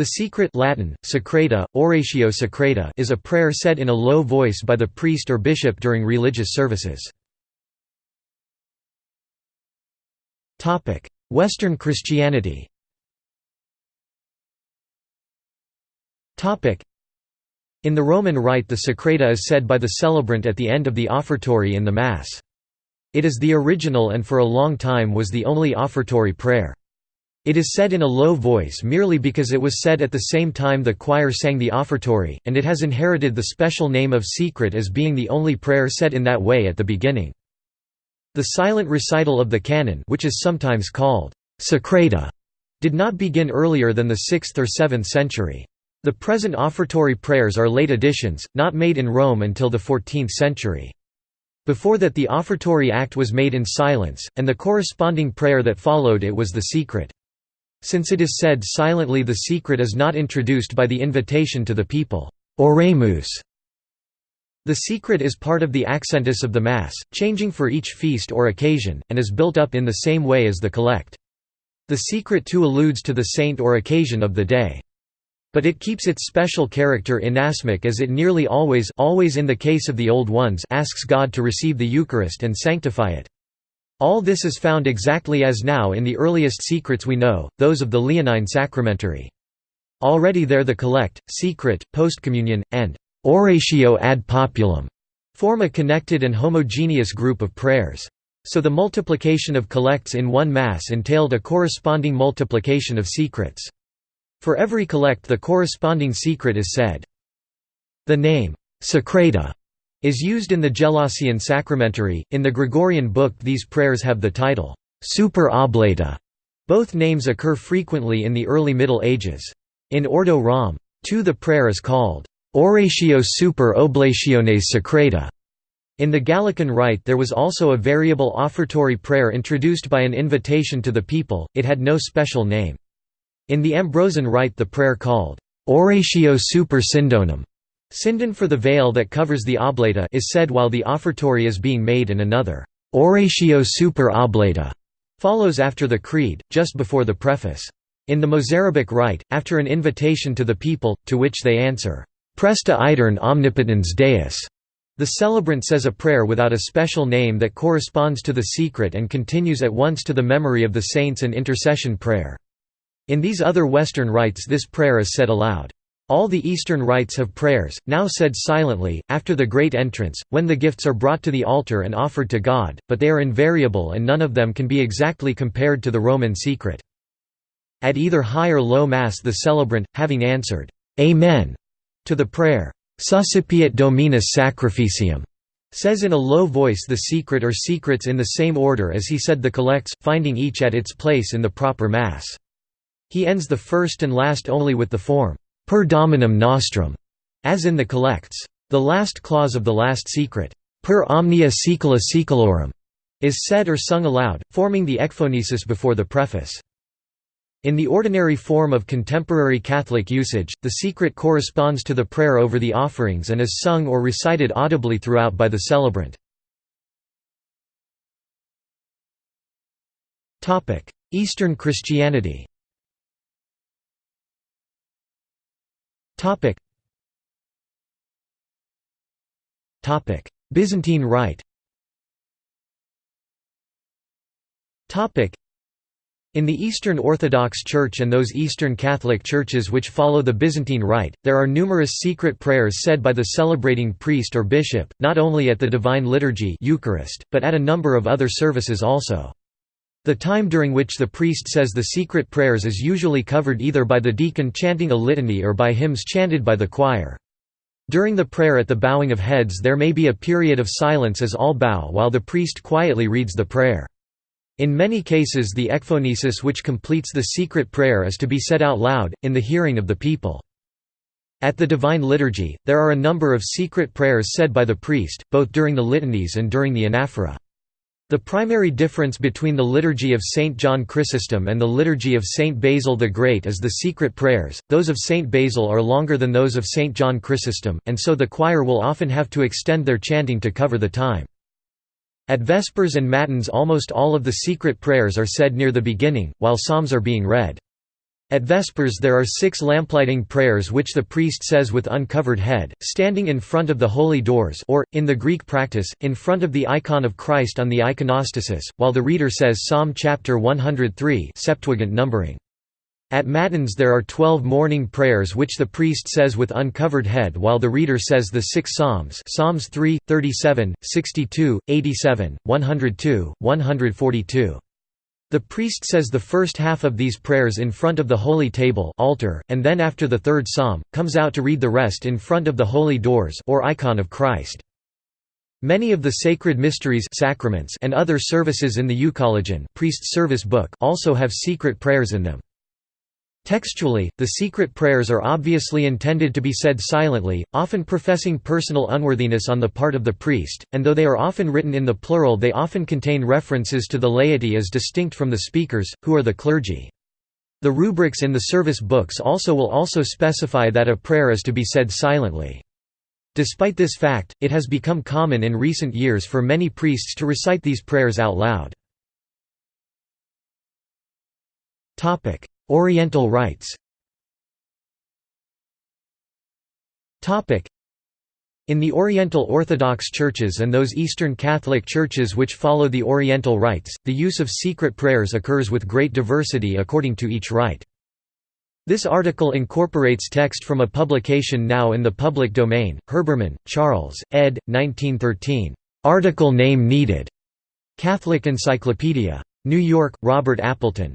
The secret Latin, secreta, oratio secreta is a prayer said in a low voice by the priest or bishop during religious services. Western Christianity In the Roman Rite the secreta is said by the celebrant at the end of the offertory in the Mass. It is the original and for a long time was the only offertory prayer. It is said in a low voice merely because it was said at the same time the choir sang the offertory, and it has inherited the special name of secret as being the only prayer said in that way at the beginning. The silent recital of the canon which is sometimes called secreta did not begin earlier than the 6th or 7th century. The present offertory prayers are late additions, not made in Rome until the 14th century. Before that the offertory act was made in silence, and the corresponding prayer that followed it was the secret. Since it is said silently the secret is not introduced by the invitation to the people, Oremus. The secret is part of the accentus of the Mass, changing for each feast or occasion, and is built up in the same way as the collect. The secret too alludes to the saint or occasion of the day. But it keeps its special character inasmuch as it nearly always always in the case of the Old Ones asks God to receive the Eucharist and sanctify it. All this is found exactly as now in the earliest secrets we know, those of the Leonine sacramentary. Already there the collect, secret, postcommunion, and oratio ad populum form a connected and homogeneous group of prayers. So the multiplication of collects in one Mass entailed a corresponding multiplication of secrets. For every collect the corresponding secret is said. The name, secreta, is used in the Gelasian sacramentary. In the Gregorian book these prayers have the title, super oblata. Both names occur frequently in the early Middle Ages. In Ordo Rom. 2 the prayer is called Oratio super oblationes secreta. In the Gallican Rite there was also a variable offertory prayer introduced by an invitation to the people, it had no special name. In the Ambrosian Rite the prayer called Oratio super sindonem Sindon for the veil that covers the oblata is said while the offertory is being made and another Oratio super oblata follows after the creed, just before the preface. In the Mozarabic rite, after an invitation to the people, to which they answer, Presta iterum omnipotens Deus. The celebrant says a prayer without a special name that corresponds to the secret and continues at once to the memory of the saints and intercession prayer. In these other Western rites this prayer is said aloud. All the Eastern rites have prayers, now said silently, after the Great Entrance, when the gifts are brought to the altar and offered to God, but they are invariable and none of them can be exactly compared to the Roman secret. At either high or low Mass the celebrant, having answered, Amen, to the prayer, Suscipiat Dominus Sacrificium, says in a low voice the secret or secrets in the same order as he said the collects, finding each at its place in the proper Mass. He ends the first and last only with the form, per dominum nostrum, as in the collects. The last clause of the last secret, per omnia saecula saeculorum, is said or sung aloud, forming the ekphonesis before the preface. In the ordinary form of contemporary Catholic usage, the secret corresponds to the prayer over the offerings and is sung or recited audibly throughout by the celebrant. Eastern Christianity Byzantine Rite Topic. in the Eastern Orthodox Church and those Eastern Catholic churches which follow the Byzantine Rite, there are numerous secret prayers said by the celebrating priest or bishop, not only at the Divine Liturgy Eucharist, but at a number of other services also. The time during which the priest says the secret prayers is usually covered either by the deacon chanting a litany or by hymns chanted by the choir. During the prayer at the bowing of heads there may be a period of silence as all bow while the priest quietly reads the prayer. In many cases the ekphonesis which completes the secret prayer is to be said out loud, in the hearing of the people. At the Divine Liturgy, there are a number of secret prayers said by the priest, both during the litanies and during the anaphora. The primary difference between the Liturgy of St. John Chrysostom and the Liturgy of St. Basil the Great is the secret prayers, those of St. Basil are longer than those of St. John Chrysostom, and so the choir will often have to extend their chanting to cover the time. At Vespers and Matins almost all of the secret prayers are said near the beginning, while psalms are being read. At Vespers there are six lamplighting prayers which the priest says with uncovered head, standing in front of the holy doors or, in the Greek practice, in front of the icon of Christ on the iconostasis, while the reader says Psalm chapter 103 Septuagint numbering. At Matins there are twelve morning prayers which the priest says with uncovered head while the reader says the six Psalms Psalms 3, 37, 62, 87, 102, 142. The priest says the first half of these prayers in front of the holy table altar, and then after the third psalm, comes out to read the rest in front of the holy doors or icon of Christ. Many of the sacred mysteries sacraments and other services in the Euchologion priest's service book also have secret prayers in them. Textually, the secret prayers are obviously intended to be said silently, often professing personal unworthiness on the part of the priest, and though they are often written in the plural they often contain references to the laity as distinct from the speakers, who are the clergy. The rubrics in the service books also will also specify that a prayer is to be said silently. Despite this fact, it has become common in recent years for many priests to recite these prayers out loud. Oriental rites in the Oriental Orthodox churches and those Eastern Catholic churches which follow the Oriental rites, the use of secret prayers occurs with great diversity according to each rite. This article incorporates text from a publication now in the public domain, Herbermann, Charles, ed. 1913. Article name needed. Catholic Encyclopedia. New York, Robert Appleton.